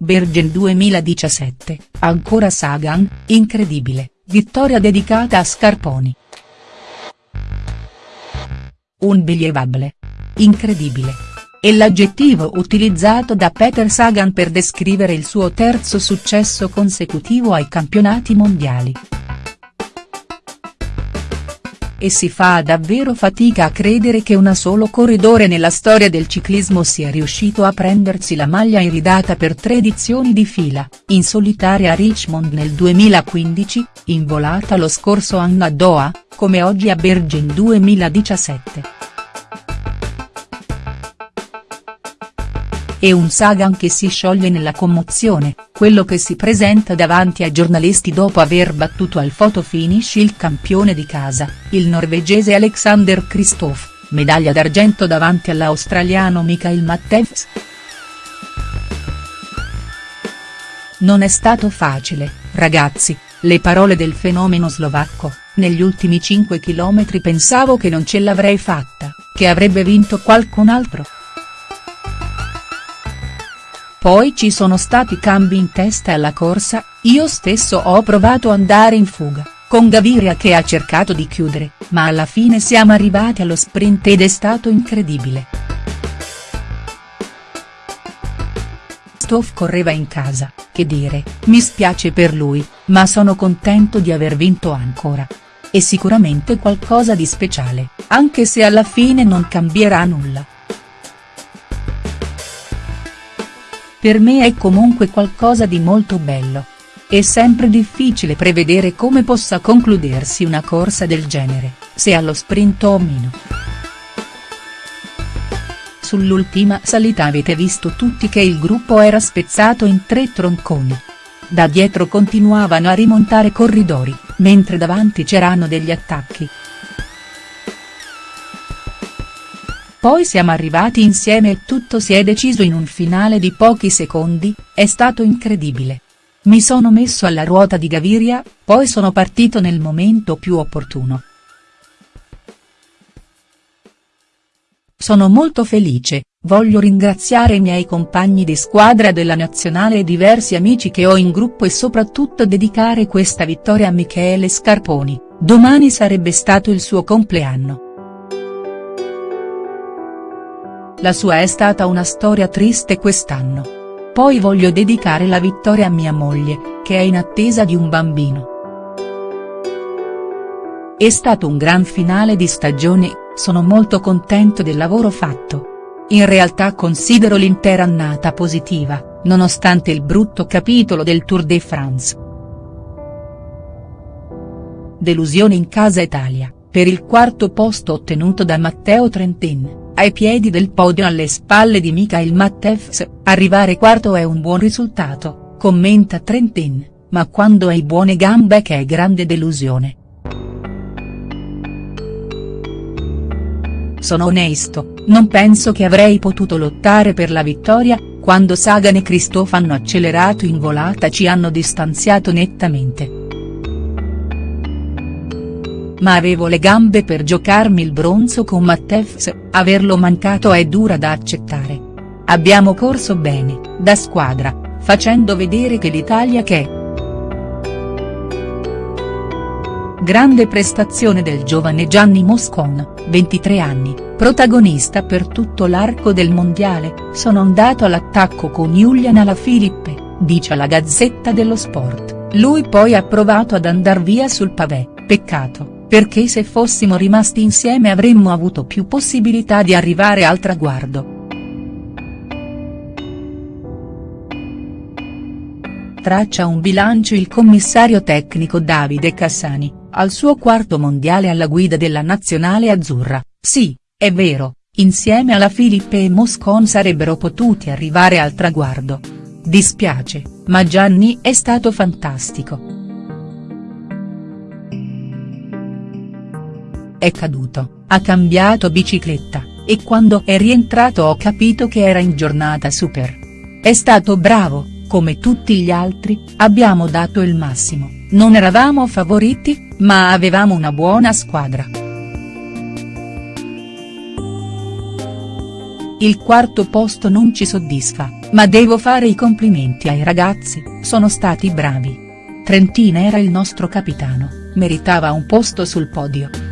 Bergen 2017, ancora Sagan, incredibile, vittoria dedicata a Scarponi. Unbelievable. Incredibile. È l'aggettivo utilizzato da Peter Sagan per descrivere il suo terzo successo consecutivo ai campionati mondiali e si fa davvero fatica a credere che una solo corridore nella storia del ciclismo sia riuscito a prendersi la maglia iridata per tre edizioni di fila, in solitaria a Richmond nel 2015, in volata lo scorso anno a Doha, come oggi a Bergen 2017. E un Sagan che si scioglie nella commozione, quello che si presenta davanti ai giornalisti dopo aver battuto al photo finish il campione di casa, il norvegese Alexander Kristoff, medaglia d'argento davanti all'australiano Michael Matthews. Non è stato facile, ragazzi, le parole del fenomeno slovacco, negli ultimi 5 chilometri pensavo che non ce l'avrei fatta, che avrebbe vinto qualcun altro. Poi ci sono stati cambi in testa alla corsa, io stesso ho provato andare in fuga, con Gaviria che ha cercato di chiudere, ma alla fine siamo arrivati allo sprint ed è stato incredibile. Stoff correva in casa, che dire, mi spiace per lui, ma sono contento di aver vinto ancora. È sicuramente qualcosa di speciale, anche se alla fine non cambierà nulla. Per me è comunque qualcosa di molto bello. È sempre difficile prevedere come possa concludersi una corsa del genere, se allo sprint o meno. Sull'ultima salita avete visto tutti che il gruppo era spezzato in tre tronconi. Da dietro continuavano a rimontare corridori, mentre davanti c'erano degli attacchi. Poi siamo arrivati insieme e tutto si è deciso in un finale di pochi secondi, è stato incredibile. Mi sono messo alla ruota di Gaviria, poi sono partito nel momento più opportuno. Sono molto felice, voglio ringraziare i miei compagni di squadra della nazionale e diversi amici che ho in gruppo e soprattutto dedicare questa vittoria a Michele Scarponi, domani sarebbe stato il suo compleanno. La sua è stata una storia triste quest'anno. Poi voglio dedicare la vittoria a mia moglie, che è in attesa di un bambino. È stato un gran finale di stagione, sono molto contento del lavoro fatto. In realtà considero l'intera annata positiva, nonostante il brutto capitolo del Tour de France. Delusione in casa Italia, per il quarto posto ottenuto da Matteo Trentin ai piedi del podio alle spalle di Michael Matthews, arrivare quarto è un buon risultato, commenta Trentin, ma quando hai buone gambe che è grande delusione. Sono onesto, non penso che avrei potuto lottare per la vittoria, quando Sagan e Christoph hanno accelerato in volata ci hanno distanziato nettamente ma avevo le gambe per giocarmi il bronzo con Matteus, averlo mancato è dura da accettare. Abbiamo corso bene, da squadra, facendo vedere che l'Italia che Grande prestazione del giovane Gianni Moscon, 23 anni, protagonista per tutto l'arco del mondiale, sono andato all'attacco con Julian Alaphilippe, dice la Gazzetta dello Sport, lui poi ha provato ad andar via sul pavé, peccato perché se fossimo rimasti insieme avremmo avuto più possibilità di arrivare al traguardo. Traccia un bilancio il commissario tecnico Davide Cassani, al suo quarto mondiale alla guida della nazionale azzurra, sì, è vero, insieme alla Filippe e Moscon sarebbero potuti arrivare al traguardo. Dispiace, ma Gianni è stato fantastico. È caduto, ha cambiato bicicletta, e quando è rientrato ho capito che era in giornata super. È stato bravo, come tutti gli altri, abbiamo dato il massimo, non eravamo favoriti, ma avevamo una buona squadra. Il quarto posto non ci soddisfa, ma devo fare i complimenti ai ragazzi, sono stati bravi. Trentina era il nostro capitano, meritava un posto sul podio.